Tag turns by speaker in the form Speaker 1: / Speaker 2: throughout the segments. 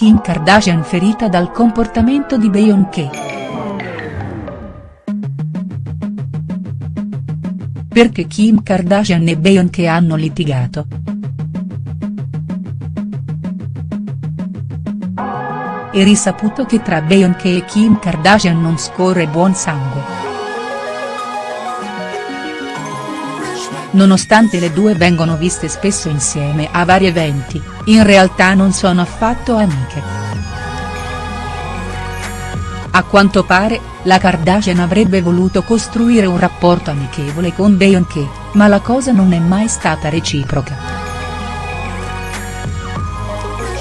Speaker 1: Kim Kardashian ferita dal comportamento di Beyoncé. Perché Kim Kardashian e Beyoncé hanno litigato?. È risaputo che tra Beyoncé e Kim Kardashian non scorre buon sangue. Nonostante le due vengono viste spesso insieme a vari eventi, in realtà non sono affatto amiche. A quanto pare, la Kardashian avrebbe voluto costruire un rapporto amichevole con Beyoncé, ma la cosa non è mai stata reciproca.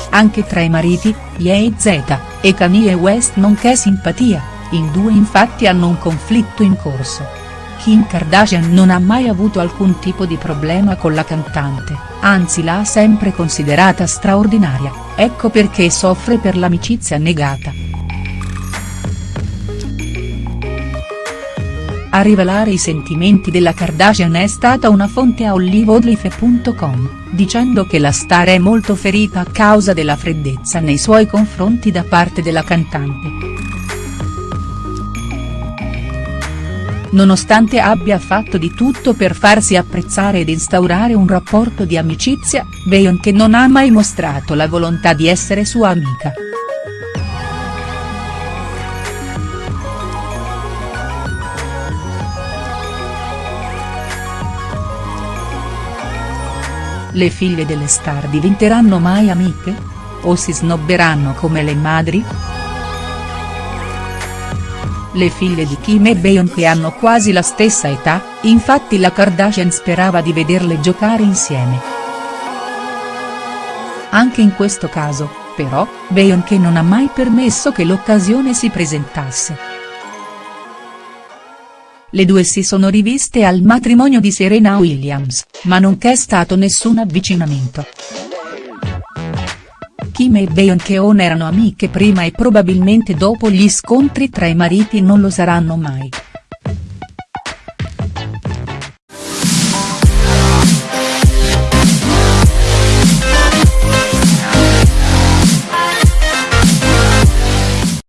Speaker 1: Anche tra i mariti, Ye Z, e Kanye West non c'è simpatia, i due infatti hanno un conflitto in corso. Kim Kardashian non ha mai avuto alcun tipo di problema con la cantante, anzi l'ha sempre considerata straordinaria, ecco perché soffre per l'amicizia negata. A rivelare i sentimenti della Kardashian è stata una fonte a oliveodlife.com, dicendo che la star è molto ferita a causa della freddezza nei suoi confronti da parte della cantante. Nonostante abbia fatto di tutto per farsi apprezzare ed instaurare un rapporto di amicizia, Beyoncé non ha mai mostrato la volontà di essere sua amica. Le figlie delle star diventeranno mai amiche? O si snobberanno come le madri?. Le figlie di Kim e Beyoncé hanno quasi la stessa età, infatti la Kardashian sperava di vederle giocare insieme. Anche in questo caso, però, Beyoncé non ha mai permesso che l'occasione si presentasse. Le due si sono riviste al matrimonio di Serena Williams, ma non c'è stato nessun avvicinamento. Kim e Beyoncé erano amiche prima e probabilmente dopo gli scontri tra i mariti non lo saranno mai.